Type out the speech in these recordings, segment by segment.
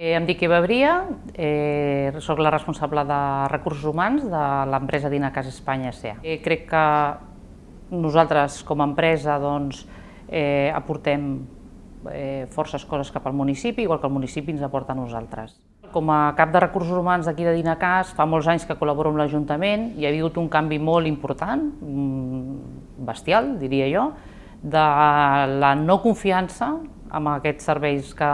Eh, Em dic Eva Bria, eh, soc la responsable de recursos humans de l'empresa Dinacas Espanya S.A. Eh, crec que nosaltres com a empresa doncs, eh, aportem eh, forces coses cap al municipi, igual que el municipi ens aporta a nosaltres. Com a cap de recursos humans d'aquí de Dinacas, fa molts anys que col·laboro amb l'Ajuntament i ha hagut un canvi molt important, mm, bestial, diria jo, de la no confiança amb aquests serveis que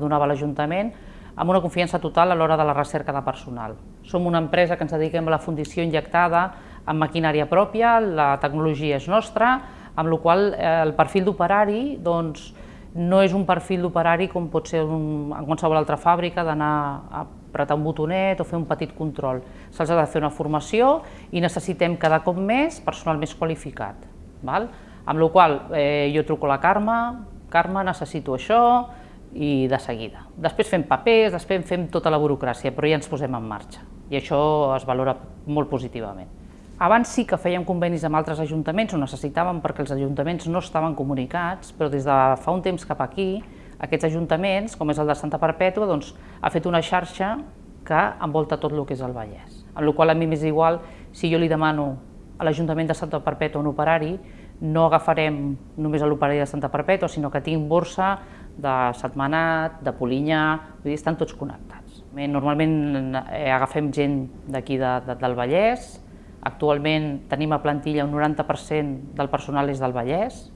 donava l'Ajuntament, amb una confiança total a l'hora de la recerca de personal. Som una empresa que ens dediquem a la fundició injectada amb maquinària pròpia, la tecnologia és nostra, amb la qual eh, el perfil d'operari doncs, no és un perfil d'operari com pot ser un, en qualsevol altra fàbrica d'anar a apretar un botonet o fer un petit control. Se'ls ha de fer una formació i necessitem cada cop més personal més qualificat. Val? Amb la qual eh, jo truco la Carme, Carme, necessito això, i de seguida. Després fem papers, després fem tota la burocràcia, però ja ens posem en marxa i això es valora molt positivament. Abans sí que fèiem convenis amb altres ajuntaments, ho necessitàvem perquè els ajuntaments no estaven comunicats, però des de fa un temps cap aquí, aquests ajuntaments, com és el de Santa Perpètua, doncs, ha fet una xarxa que envolta tot el que és el Vallès. Amb la qual a mi m'és igual si jo li demano a l'Ajuntament de Santa Perpètua un operari, no agafarem només l'operari de Santa Perpètua, sinó que tinc borsa de Setmanat, de Polinyà, vull dir, estan tots connectats. Normalment eh, agafem gent d'aquí de, de, del Vallès, actualment tenim a plantilla un 90% del personal és del Vallès,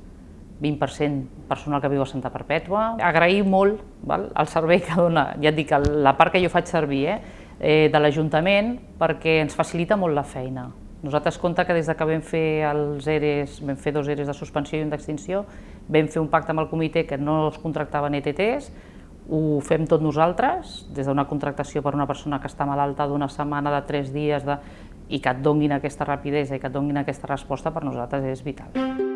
20% personal que viu a Santa Perpètua. Agrair molt val, el servei que dona, ja et dic, la part que jo faig servir eh, eh, de l'Ajuntament perquè ens facilita molt la feina. Nosaltres compte que des que vam fer els ERES, vam fer dos ERES de suspensió i un d'extinció, vam fer un pacte amb el comitè que no es contractaven ETTs, ho fem tot nosaltres, des d'una contractació per una persona que està malalta d'una setmana, de tres dies, de... i que et donguin aquesta rapidesa i que et donguin aquesta resposta per nosaltres és vital.